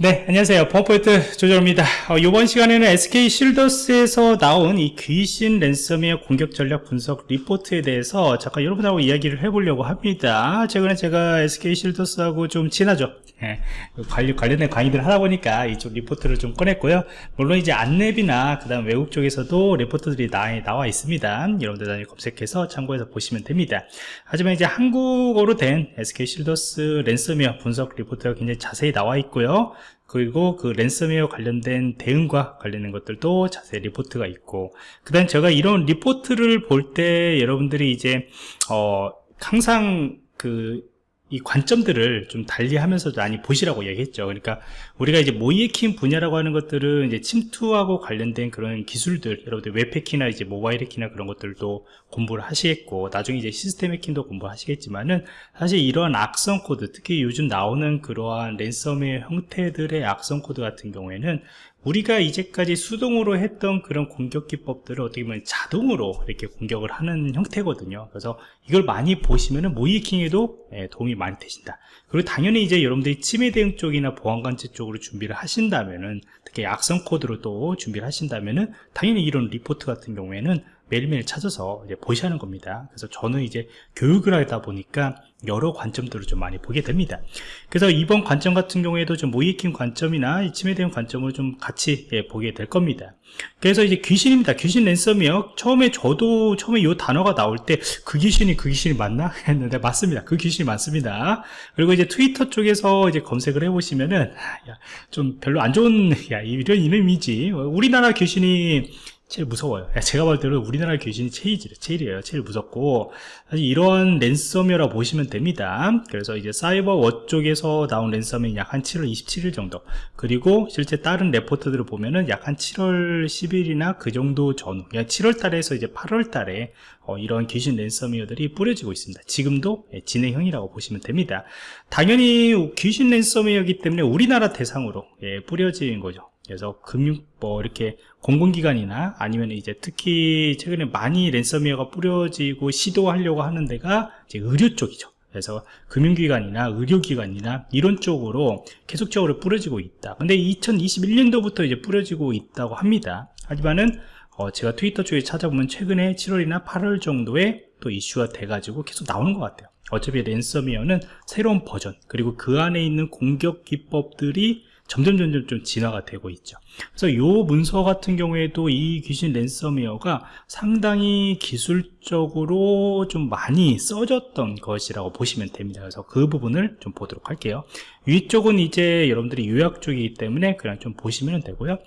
네, 안녕하세요. 펌포인트 조정입니다. 어, 이번 시간에는 SK 쉴더스에서 나온 이 귀신 랜섬웨어 공격 전략 분석 리포트에 대해서 잠깐 여러분하고 이야기를 해보려고 합니다. 최근에 제가 SK 쉴더스하고 좀 친하죠. 예, 관련, 관련된 강의들 하다 보니까 이쪽 리포트를 좀 꺼냈고요. 물론 이제 안랩이나 그 다음 외국 쪽에서도 리포트들이 나, 나와 있습니다. 여러분들 나중에 검색해서 참고해서 보시면 됩니다. 하지만 이제 한국어로 된 SK 쉴더스 랜섬웨어 분석 리포트가 굉장히 자세히 나와 있고요. 그리고 그 랜섬웨어 관련된 대응과 관련된 것들도 자세히 리포트가 있고 그 다음 제가 이런 리포트를 볼 때 여러분들이 이제 어 항상 그 이 관점들을 좀 달리하면서 많이 보시라고 얘기했죠. 그러니까 우리가 이제 모의해킹 분야라고 하는 것들은 이제 침투하고 관련된 그런 기술들, 여러분들 웹해킹이나 이제 모바일 해킹이나 그런 것들도 공부를 하시겠고, 나중에 이제 시스템 해킹도 공부하시겠지만은 사실 이러한 악성 코드, 특히 요즘 나오는 그러한 랜섬의 형태들의 악성 코드 같은 경우에는 우리가 이제까지 수동으로 했던 그런 공격 기법들을 어떻게 보면 자동으로 이렇게 공격을 하는 형태거든요. 그래서 이걸 많이 보시면은 모의해킹에도 예, 도움이 많이 되신다. 그리고 당연히 이제 여러분들이 침해 대응 쪽이나 보안관제 쪽으로 준비를 하신다면은 특히 악성 코드로 또 준비를 하신다면은 당연히 이런 리포트 같은 경우에는 매일매일 찾아서 이제 보셔야 하는 겁니다. 그래서 저는 이제 교육을 하다 보니까 여러 관점들을 좀 많이 보게 됩니다. 그래서 이번 관점 같은 경우에도 좀 모이킹 관점이나 이 침해 대응 관점을 좀 같이 예, 보게 될 겁니다. 그래서 이제 귀신입니다. 귀신 랜섬이요. 처음에 저도 처음에 이 단어가 나올 때 그 귀신이 그 귀신이 맞나? 했는데 맞습니다. 그 귀신이 맞습니다. 그리고 이제 트위터 쪽에서 이제 검색을 해보시면은 야, 좀 별로 안 좋은 야 이런 이름이지. 우리나라 귀신이 제일 무서워요. 제가 볼 때는 우리나라 귀신이 제일, 제일이에요. 제일 무섭고. 사실 이런 랜섬웨어라 보시면 됩니다. 그래서 이제 사이버워 쪽에서 나온 랜섬이 약한 7월 27일 정도. 그리고 실제 다른 레포트들을 보면은 약 한 7월 10일이나 그 정도 전후 7월 달에서 이제 8월 달에 어, 이런 귀신 랜섬웨어들이 뿌려지고 있습니다. 지금도 예, 진행형이라고 보시면 됩니다. 당연히 귀신 랜섬웨어이기 때문에 우리나라 대상으로 예, 뿌려진 거죠 그래서 금융 뭐 이렇게 공공기관이나 아니면 이제 특히 최근에 많이 랜섬웨어가 뿌려지고 시도하려고 하는 데가 이제 의료 쪽이죠. 그래서 금융기관이나 의료기관이나 이런 쪽으로 계속적으로 뿌려지고 있다. 근데 2021년도부터 이제 뿌려지고 있다고 합니다. 하지만은 어 제가 트위터 쪽에 찾아보면 최근에 7월이나 8월 정도에 또 이슈가 돼가지고 계속 나오는 것 같아요. 어차피 랜섬웨어는 새로운 버전 그리고 그 안에 있는 공격 기법들이 점점 점점 좀 진화가 되고 있죠. 그래서 이 문서 같은 경우에도 이 귀신 랜섬웨어가 상당히 기술적으로 좀 많이 써졌던 것이라고 보시면 됩니다. 그래서 그 부분을 좀 보도록 할게요. 위쪽은 이제 여러분들이 요약 쪽이기 때문에 그냥 좀 보시면 되고요.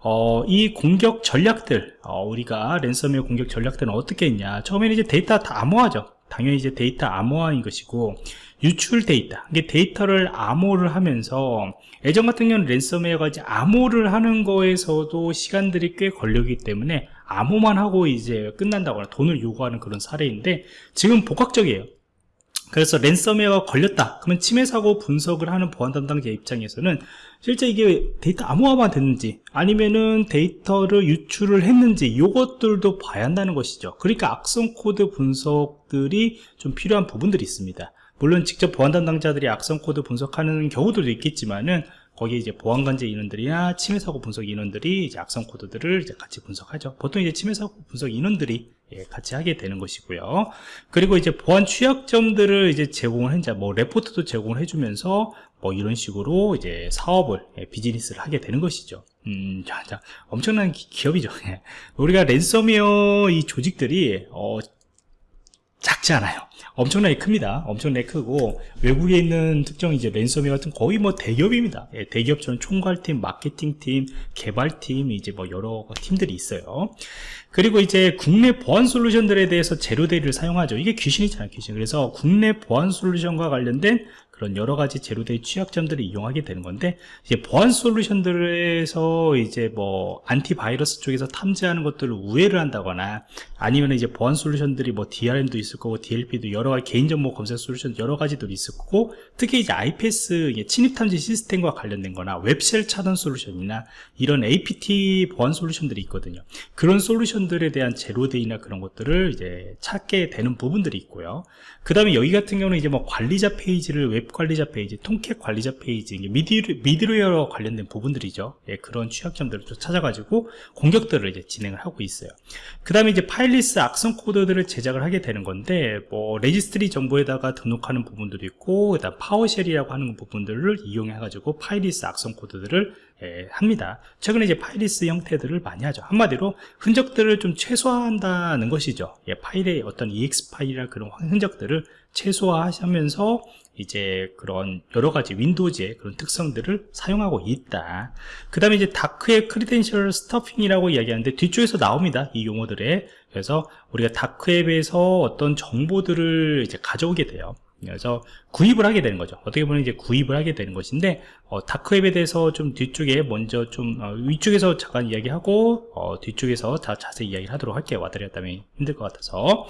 어, 이 공격 전략들 어, 우리가 랜섬웨어 공격 전략들은 어떻게 했냐. 처음에는 이제 데이터 다 암호화죠. 당연히 이제 데이터 암호화인 것이고 유출 데이터. 이게 데이터를 암호를 하면서 예전 같은 경우는 랜섬웨어가 이제 암호를 하는 거에서도 시간들이 꽤 걸리기 때문에 암호만 하고 이제 끝난다거나 돈을 요구하는 그런 사례인데 지금 복합적이에요. 그래서 랜섬웨어가 걸렸다. 그러면 침해 사고 분석을 하는 보안 담당자 입장에서는 실제 이게 데이터 암호화만 됐는지 아니면은 데이터를 유출을 했는지 이것들도 봐야 한다는 것이죠. 그러니까 악성 코드 분석들이 좀 필요한 부분들이 있습니다 물론 직접 보안 담당자들이 악성 코드 분석하는 경우들도 있겠지만은 거기에 이제 보안 관제 인원들이나 침해 사고 분석 인원들이 이제 악성 코드들을 이제 같이 분석하죠. 보통 이제 침해 사고 분석 인원들이 예, 같이 하게 되는 것이고요. 그리고 이제 보안 취약점들을 이제 제공을 한자 뭐 레포트도 제공을 해주면서 뭐 이런 식으로 이제 사업을 예, 비즈니스를 하게 되는 것이죠. 음, 자, 자 엄청난 기, 업이죠 예. 우리가 랜섬웨어 이 조직들이 어, 작지 않아요. 엄청나게 큽니다. 엄청나게 크고 외국에 있는 특정 이제 랜섬웨어 같은 거의 뭐 대기업입니다. 예, 대기업처럼 총괄팀, 마케팅팀, 개발팀 이제 뭐 여러 팀들이 있어요. 그리고 이제 국내 보안 솔루션들에 대해서 zero-day를 사용하죠. 이게 귀신이잖아요, 귀신. 그래서 국내 보안 솔루션과 관련된 그런 여러 가지 zero-day 취약점들을 이용하게 되는 건데 이제 보안 솔루션들에서 이제 뭐 antivirus 쪽에서 탐지하는 것들을 우회를 한다거나 아니면 이제 보안 솔루션들이 뭐 DRM도 있을 거고 DLP도 여러 가지 개인 정보 검색 솔루션 여러 가지들이 있을 거고 특히 이제 IPS 침입 탐지 시스템과 관련된 거나 web shell 차단 솔루션이나 이런 APT 보안 솔루션들이 있거든요. 그런 솔루션들에 대한 zero-day나 그런 것들을 이제 찾게 되는 부분들이 있고요. 그 다음에 여기 같은 경우는 이제 뭐 관리자 페이지를 웹웹 관리자 페이지, Tomcat 관리자 페이지, 미들, 미들웨어 관련된 부분들이죠. 예, 그런 취약점들을 좀 찾아가지고 공격들을 이제 진행을 하고 있어요. 그 다음에 이제 fileless 악성 코드들을 제작을 하게 되는 건데, 뭐, 레지스트리 정보에다가 등록하는 부분들이 있고, 그 다음 PowerShell이라고 하는 부분들을 이용해가지고 fileless 악성 코드들을 예, 합니다. 최근에 이제 fileless 형태들을 많이 하죠. 한마디로 흔적들을 좀 최소화한다는 것이죠. 예, 파일의 어떤 EXE 파일이나 그런 흔적들을 최소화하면서 이제 그런 여러 가지 Windows의 그런 특성들을 사용하고 있다. 그 다음에 이제 다크의 credential stuffing이라고 이야기하는데 뒤쪽에서 나옵니다. 이 용어들에. 그래서 우리가 다크웹에서 어떤 정보들을 이제 가져오게 돼요. 그래서 구입을 하게 되는 거죠 어떻게 보면 이제 구입을 하게 되는 것인데 어, 다크웹에 대해서 좀 뒤쪽에 먼저 좀 어, 위쪽에서 잠깐 이야기하고 어, 뒤쪽에서 다 자세히 이야기를 하도록 할게요 와드렸다면 힘들 것 같아서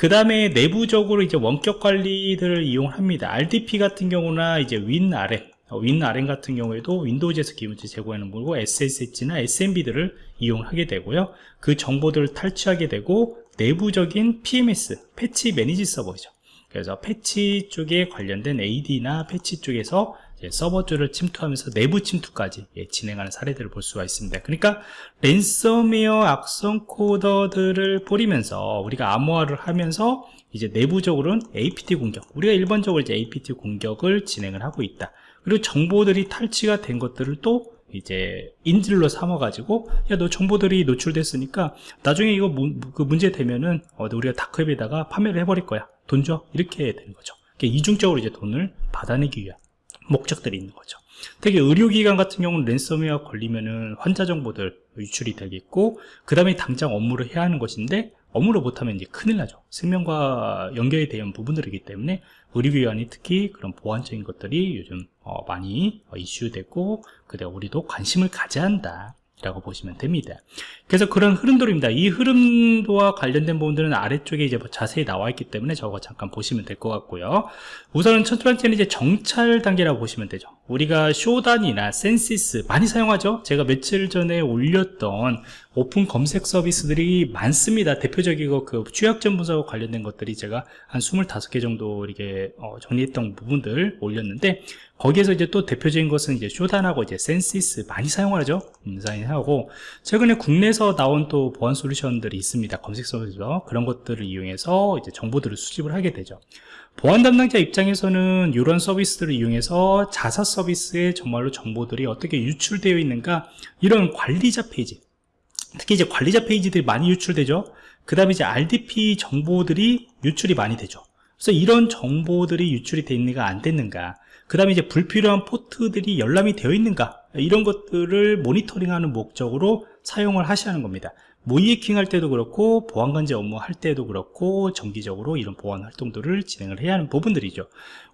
그 다음에 내부적으로 이제 원격 관리들을 이용합니다. RDP 같은 경우나 이제 윈 RM 윈 RM 같은 경우에도 윈도우즈에서 기본적으로 제공하는 거고 SSH나 SMB들을 이용하게 되고요. 그 정보들을 탈취하게 되고 내부적인 PMS 패치 매니지 서버이죠. 그래서 패치 쪽에 관련된 AD나 패치 쪽에서 서버 쪽을 침투하면서 내부 침투까지 예, 진행하는 사례들을 볼 수가 있습니다. 그러니까 랜섬웨어 악성 코더들을 뿌리면서 우리가 암호화를 하면서 이제 내부적으로는 APT 공격, 우리가 일반적으로 이제 APT 공격을 진행을 하고 있다. 그리고 정보들이 탈취가 된 것들을 또 이제 인질로 삼아가지고 야 너 정보들이 노출됐으니까 나중에 이거 무, 그 문제 되면은 어, 우리가 다크웹에다가 판매를 해버릴 거야 돈 줘 이렇게 되는 거죠 이중적으로 이제 돈을 받아내기 위한 목적들이 있는 거죠. 되게 의료기관 같은 경우는 랜섬웨어 걸리면은 환자 정보들 유출이 되겠고 그 다음에 당장 업무를 해야 하는 것인데 업무를 못하면 이제 큰일 나죠. 생명과 연결이 되는 부분들이기 때문에 의료기관이 특히 그런 보안적인 것들이 요즘 어, 많이 어, 이슈되고 그다 우리도 관심을 가져야 한다 라고 보시면 됩니다. 그래서 그런 흐름들입니다. 이 흐름과 관련된 부분들은 아래쪽에 이제 뭐 자세히 나와 있기 때문에 저거 잠깐 보시면 될 것 같고요. 우선은 첫 번째는 이제 정찰 단계라고 보시면 되죠 우리가 Shodan이나 Censys 많이 사용하죠? 제가 며칠 전에 올렸던 오픈 검색 서비스들이 많습니다. 대표적이고 그 취약점 분석과 관련된 것들이 제가 한 25개 정도 이렇게 어, 정리했던 부분들 올렸는데 거기에서 이제 또 대표적인 것은 이제 Shodan하고 이제 Censys 많이 사용하죠? 음, 사용하고 최근에 국내에서 나온 또 보안 솔루션들이 있습니다. 검색 서비스죠 그런 것들을 이용해서 이제 정보들을 수집을 하게 되죠 보안 담당자 입장에서는 이런 서비스들을 이용해서 자사 서비스에 정말로 정보들이 어떻게 유출되어 있는가 이런 관리자 페이지 특히 이제 관리자 페이지들이 많이 유출되죠. 그 다음에 이제 RDP 정보들이 유출이 많이 되죠. 그래서 이런 정보들이 유출이 됐는가 안 됐는가 그 다음에 이제 불필요한 포트들이 열람이 되어 있는가 이런 것들을 모니터링하는 목적으로 사용을 하는 겁니다 모이해킹 할 때도 그렇고 보안관제 업무 할 때도 그렇고 정기적으로 이런 보안 활동들을 진행을 해야 하는 부분들이죠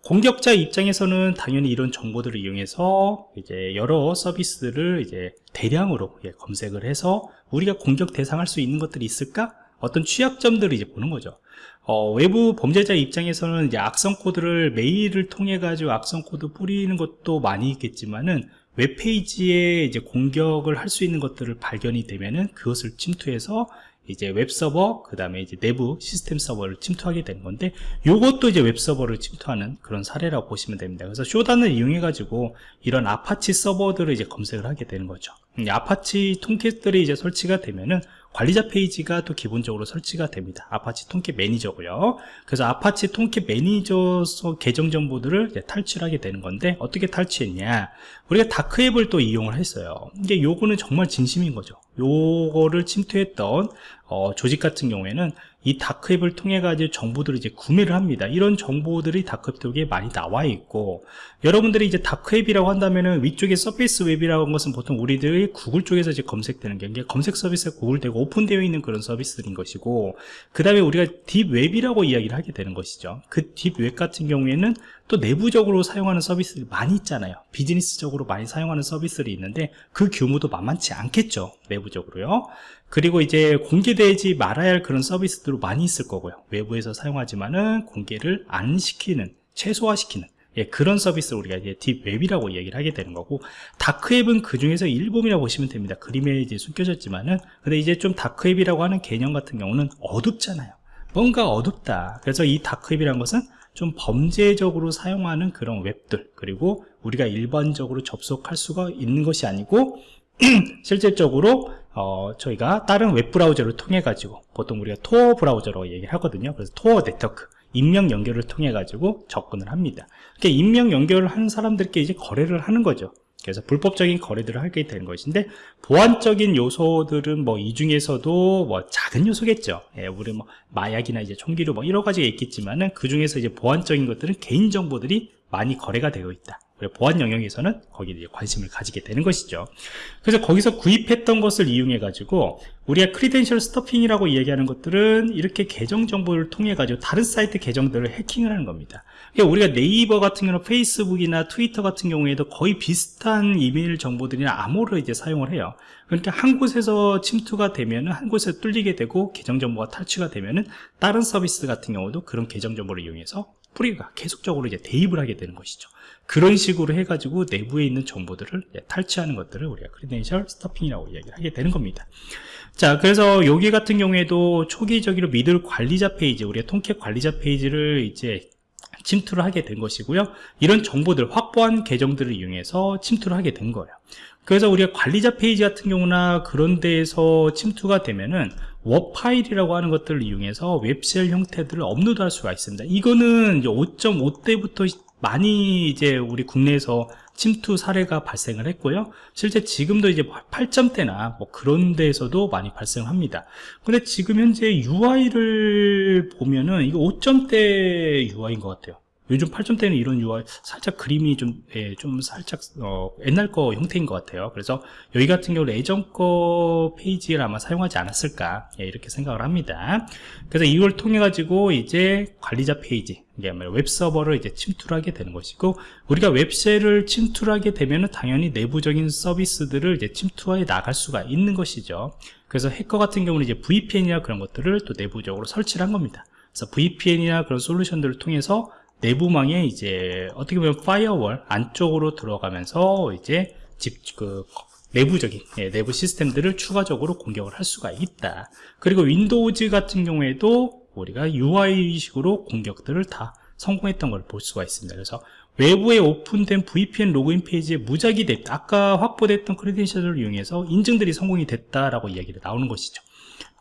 공격자 입장에서는 당연히 이런 정보들을 이용해서 이제 여러 서비스들을 이제 대량으로 예, 검색을 해서 우리가 공격 대상할 수 있는 것들이 있을까? 어떤 취약점들을 이제 보는 거죠 어, 외부 범죄자 입장에서는 이제 악성 코드를 메일을 통해 가지고 악성 코드 뿌리는 것도 많이 있겠지만은 웹페이지에 이제 공격을 할 수 있는 것들을 발견이 되면은 그것을 침투해서 이제 웹서버 그 다음에 이제 내부 시스템 서버를 침투하게 되는 건데 이것도 이제 웹서버를 침투하는 그런 사례라고 보시면 됩니다. 그래서 Shodan을 이용해 가지고 이런 아파치 서버들을 이제 검색을 하게 되는 거죠. Apache Tomcat들이 이제 설치가 되면은 관리자 페이지가 또 기본적으로 설치가 됩니다. Apache Tomcat 매니저고요. 그래서 Apache Tomcat 매니저 계정 정보들을 탈취하게 되는 건데 어떻게 탈취했냐? 우리가 다크웹을 또 이용을 했어요. 이게 요거는 정말 진심인 거죠. 요거를 침투했던 어, 조직 같은 경우에는 이 다크웹을 통해 가지고 정보들을 이제 구매를 합니다. 이런 정보들이 다크웹 쪽에 많이 나와 있고 여러분들이 이제 다크웹이라고 한다면은 위쪽에 surface web이라고 하는 것은 보통 우리들이 구글 쪽에서 이제 검색되는 게 검색 서비스가 구글되고 오픈되어 있는 그런 서비스들인 것이고 그 다음에 우리가 딥웹이라고 이야기를 하게 되는 것이죠. 그 딥웹 같은 경우에는 또 내부적으로 사용하는 서비스들이 많이 있잖아요. 비즈니스적으로 많이 사용하는 서비스들이 있는데 그 규모도 만만치 않겠죠 내부적으로요 그리고 이제 공개되지 말아야 할 그런 서비스들도 많이 있을 거고요. 외부에서 사용하지만은 공개를 안 시키는 최소화시키는 예, 그런 서비스를 우리가 이제 딥웹이라고 얘기를 하게 되는 거고 다크웹은 그 중에서 일부분이라고 보시면 됩니다. 그림에 이제 숨겨졌지만은. 근데 이제 좀 다크웹이라고 하는 개념 같은 경우는 어둡잖아요. 뭔가 어둡다. 그래서 이 다크웹이라는 것은 좀 범죄적으로 사용하는 그런 웹들 그리고 우리가 일반적으로 접속할 수가 있는 것이 아니고 실질적으로 어, 저희가 다른 웹브라우저를 통해 가지고 보통 우리가 토어 브라우저로 얘기를 하거든요 그래서 토어 네트워크 인명 연결을 통해 가지고 접근을 합니다 이렇게 인명 연결을 하는 사람들께 이제 거래를 하는 거죠 그래서 불법적인 거래들을 하게 되는 것인데 보안적인 요소들은 뭐 이 중에서도 뭐 작은 요소겠죠. 예, 우리 뭐 마약이나 이제 총기류 뭐 여러 가지가 있겠지만은 그 중에서 이제 보안적인 것들은 개인 정보들이 많이 거래가 되어 있다. 보안 영역에서는 거기에 관심을 가지게 되는 것이죠. 그래서 거기서 구입했던 것을 이용해 가지고 우리가 credential stuffing이라고 얘기하는 것들은 이렇게 계정 정보를 통해 가지고 다른 사이트 계정들을 해킹을 하는 겁니다. 그러니까 우리가 네이버 같은 경우는 페이스북이나 트위터 같은 경우에도 거의 비슷한 이메일 정보들이나 암호를 이제 사용을 해요. 그러니까 한 곳에서 침투가 되면은 한 곳에 뚫리게 되고 계정 정보가 탈취가 되면은 다른 서비스 같은 경우도 그런 계정 정보를 이용해서 우리가 계속적으로 이제 대입을 하게 되는 것이죠. 그런 식으로 해가지고 내부에 있는 정보들을 탈취하는 것들을 우리가 credential stuffing이라고 이야기를 하게 되는 겁니다. 자, 그래서 여기 같은 경우에도 초기적으로 미들 관리자 페이지, 우리의 Tomcat 관리자 페이지를 이제 침투를 하게 된 것이고요. 이런 정보들, 확보한 계정들을 이용해서 침투를 하게 된 거예요. 그래서 우리가 관리자 페이지 같은 경우나 그런 데에서 침투가 되면은 WAR 파일이라고 하는 것들을 이용해서 web shell 형태들을 업로드할 수가 있습니다. 이거는 5.5 때부터 많이 이제 우리 국내에서 침투 사례가 발생을 했고요. 실제 지금도 이제 8점대나 뭐 그런 데에서도 많이 발생합니다. 근데 지금 현재 UI를 보면은 이거 5점대 UI인 것 같아요. 요즘 8점대는 이런 UI 살짝 그림이 좀, 예, 좀 살짝 어, 옛날 거 형태인 것 같아요. 그래서 여기 같은 경우 예전 거 페이지를 아마 사용하지 않았을까 예, 이렇게 생각을 합니다. 그래서 이걸 통해 가지고 이제 관리자 페이지 이게 웹 서버를 이제 침투를 하게 되는 것이고 우리가 web shell을 침투를 하게 되면 당연히 내부적인 서비스들을 이제 침투해 나갈 수가 있는 것이죠. 그래서 해커 같은 경우는 이제 VPN이나 그런 것들을 또 내부적으로 설치를 한 겁니다. 그래서 VPN이나 그런 솔루션들을 통해서 내부망에 이제 어떻게 보면 firewall 안쪽으로 들어가면서 이제 집 그 내부적인 예, 내부 시스템들을 추가적으로 공격을 할 수가 있다. 그리고 Windows 같은 경우에도 우리가 UI식으로 공격들을 다 성공했던 걸 볼 수가 있습니다. 그래서 외부에 오픈된 VPN 로그인 페이지에 무작위 대입 아까 확보됐던 credential을 이용해서 인증들이 성공이 됐다라고 이야기가 나오는 것이죠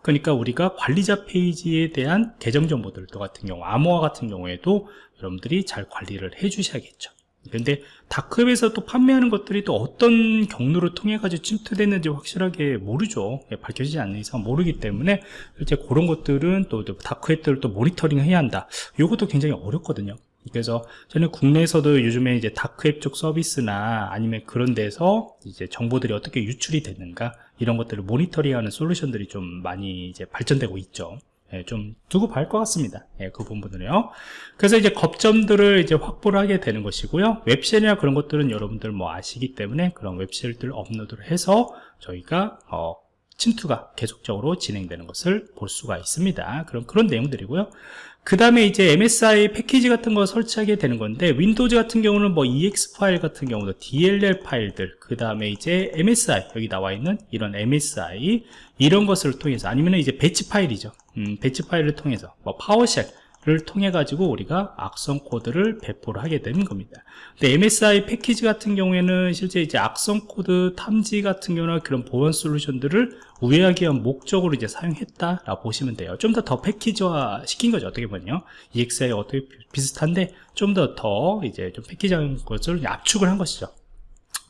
그러니까 우리가 관리자 페이지에 대한 계정 정보들 같은 경우 암호화 같은 경우에도 여러분들이 잘 관리를 해 주셔야겠죠. 그런데 다크웹에서 또 판매하는 것들이 또 어떤 경로를 통해 가지고 침투됐는지 확실하게 모르죠. 예, 밝혀지지 않는 이상 모르기 때문에 실제 그런 것들은 또 다크웹들을 또 모니터링 해야 한다. 이것도 굉장히 어렵거든요. 그래서 저는 국내에서도 요즘에 이제 다크웹 쪽 서비스나 아니면 그런 데서 이제 정보들이 어떻게 유출이 되는가 이런 것들을 모니터링하는 솔루션들이 좀 많이 이제 발전되고 있죠. 예, 좀 두고 봐야 할 것 같습니다. 예, 그 부분들은요. 그래서 이제 겁점들을 이제 확보를 하게 되는 것이고요. 웹쉘이나 그런 것들은 여러분들 뭐 아시기 때문에 그런 웹쉘들 업로드를 해서 저희가 어, 침투가 계속적으로 진행되는 것을 볼 수가 있습니다. 그런 그런 내용들이고요. 그 다음에 이제 MSI 패키지 같은 거 설치하게 되는 건데 Windows 같은 경우는 뭐 EXE 파일 같은 경우도 DLL 파일들 그 다음에 이제 MSI 여기 나와 있는 이런 MSI 이런 것을 통해서 아니면 이제 배치 파일이죠 음, 배치 파일을 통해서 뭐 PowerShell 를 통해 가지고 우리가 악성 코드를 배포를 하게 되는 겁니다. 근데 MSI 패키지 같은 경우에는 실제 이제 악성 코드 탐지 같은 경우나 그런 보안 솔루션들을 우회하기 위한 목적으로 이제 사용했다라고 보시면 돼요. 좀 더더 패키지화 시킨 거죠 어떻게 보면요. EXE하고 어떻게 비슷한데 좀 더더 더 이제 좀 패키지한 것을 압축을 한 것이죠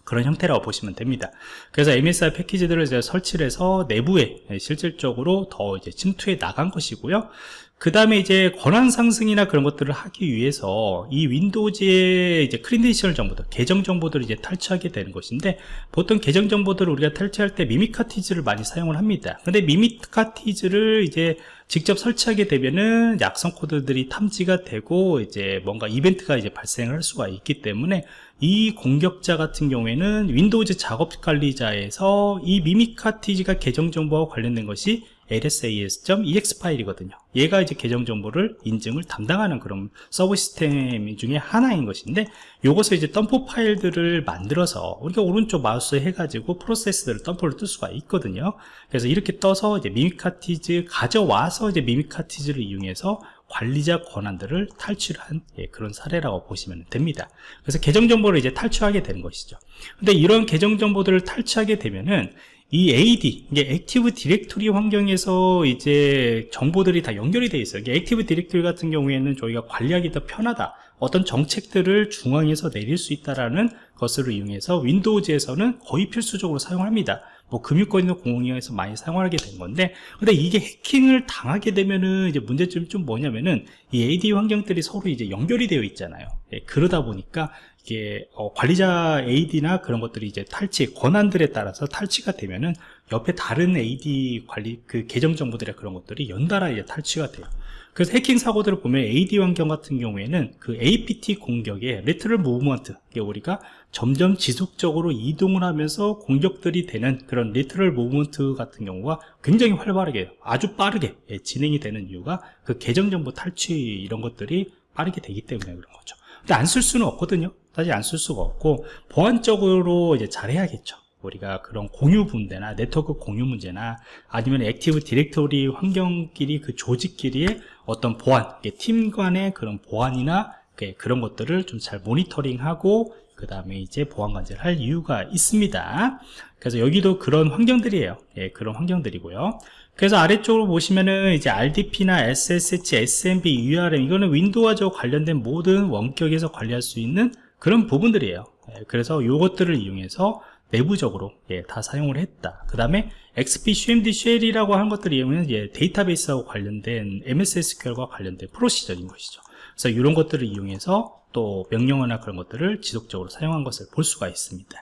그런 형태라고 보시면 됩니다 그래서 MSI 패키지들을 이제 설치를 해서 내부에 실질적으로 더 이제 침투해 나간 것이고요 그 다음에 이제 권한 상승이나 그런 것들을 하기 위해서 이 Windows의 이제 credential 정보들, 계정 정보들을 이제 탈취하게 되는 것인데 보통 계정 정보들을 우리가 탈취할 때 Mimikatz를 많이 사용을 합니다. 근데 Mimikatz를 이제 직접 설치하게 되면은 악성 코드들이 탐지가 되고 이제 뭔가 이벤트가 이제 발생을 할 수가 있기 때문에 이 공격자 같은 경우에는 Windows 작업 관리자에서 이 Mimikatz가 계정 정보와 관련된 것이 lsass.exe 파일이거든요 얘가 이제 계정 정보를 인증을 담당하는 그런 서버 시스템 중에 하나인 것인데 요것을 이제 덤프 파일들을 만들어서 우리가 오른쪽 마우스 해가지고 프로세스들을 덤프를 뜰 수가 있거든요 그래서 이렇게 떠서 이제 Mimikatz 가져와서 이제 Mimikatz를 이용해서 관리자 권한들을 탈취한 예, 그런 사례라고 보시면 됩니다. 그래서 계정 정보를 이제 탈취하게 되는 것이죠. 근데 이런 계정 정보들을 탈취하게 되면은 이 AD, 이게 Active Directory 환경에서 이제 정보들이 다 연결이 되어 있어요. 이게 Active Directory 같은 경우에는 저희가 관리하기 더 편하다. 어떤 정책들을 중앙에서 내릴 수 있다라는 것을 이용해서 윈도우즈에서는 거의 필수적으로 사용합니다. 뭐 금융권이나 공공기관에서 많이 사용하게 된 건데 근데 이게 해킹을 당하게 되면은 이제 문제점이 좀 뭐냐면은 이 AD 환경들이 서로 이제 연결이 되어 있잖아요 예, 그러다 보니까 이게 어, 관리자 AD나 그런 것들이 이제 탈취 권한들에 따라서 탈취가 되면은 옆에 다른 AD 관리 그 계정 정보들의 그런 것들이 연달아 이제 탈취가 돼요. 그래서 해킹 사고들을 보면 AD 환경 같은 경우에는 그 APT 공격에 레트럴 무브먼트 우리가 점점 지속적으로 이동을 하면서 공격들이 되는 그런 lateral movement 같은 경우가 굉장히 활발하게 아주 빠르게 예, 진행이 되는 이유가 그 계정 정보 탈취 이런 것들이 빠르게 되기 때문에 그런 거죠. 근데 안 쓸 수는 없거든요 사실 안 쓸 수가 없고 보안적으로 이제 잘해야겠죠. 우리가 그런 공유 폴더나 네트워크 공유 문제나 아니면 Active Directory 환경끼리 그 조직끼리의 어떤 보안 팀 간의 그런 보안이나 그런 것들을 좀 잘 모니터링하고 그 다음에 이제 보안 관제를 할 이유가 있습니다. 그래서 여기도 그런 환경들이에요. 예, 그런 환경들이고요. 그래서 아래쪽으로 보시면은 이제 RDP나 SSH, SMB, WinRM 이거는 Windows와 관련된 모든 원격에서 관리할 수 있는 그런 부분들이에요. 예, 그래서 이것들을 이용해서 내부적으로 예, 다 사용을 했다. 그 다음에 XP CMD shell이라고 하는 것들을 이용하면 예, 데이터베이스하고 관련된 MS SQL과 관련된 procedure인 것이죠. 그래서 이런 것들을 이용해서 또 명령어나 그런 것들을 지속적으로 사용한 것을 볼 수가 있습니다.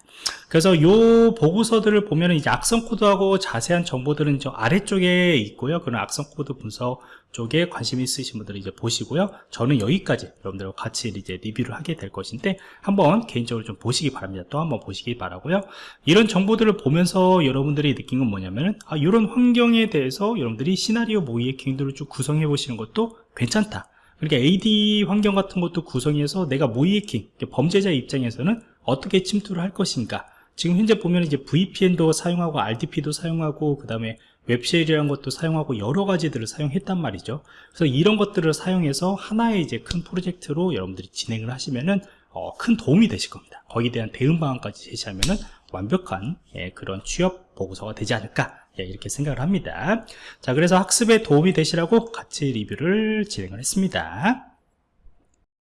그래서 이 보고서들을 보면 이제 악성 코드하고 자세한 정보들은 저 아래쪽에 있고요. 그런 악성 코드 분석 쪽에 관심 있으신 분들은 이제 보시고요. 저는 여기까지 여러분들과 같이 이제 리뷰를 하게 될 것인데 한번 개인적으로 좀 보시기 바랍니다. 또 한번 보시기 바라고요. 이런 정보들을 보면서 여러분들이 느낀 건 뭐냐면은 아, 이런 환경에 대해서 여러분들이 시나리오 모의 해킹들을 쭉 구성해 보시는 것도 괜찮다 그러니까 AD 환경 같은 것도 구성해서 내가 모의 해킹 범죄자 입장에서는 어떻게 침투를 할 것인가. 지금 현재 보면 이제 VPN도 사용하고 RDP도 사용하고 그 다음에 web shell이라는 것도 사용하고 여러 가지들을 사용했단 말이죠. 그래서 이런 것들을 사용해서 하나의 이제 큰 프로젝트로 여러분들이 진행을 하시면은 어, 큰 도움이 되실 겁니다. 거기에 대한 대응 방안까지 제시하면은 완벽한 예, 그런 취업 보고서가 되지 않을까 예, 이렇게 생각을 합니다. 자 그래서 학습에 도움이 되시라고 같이 리뷰를 진행을 했습니다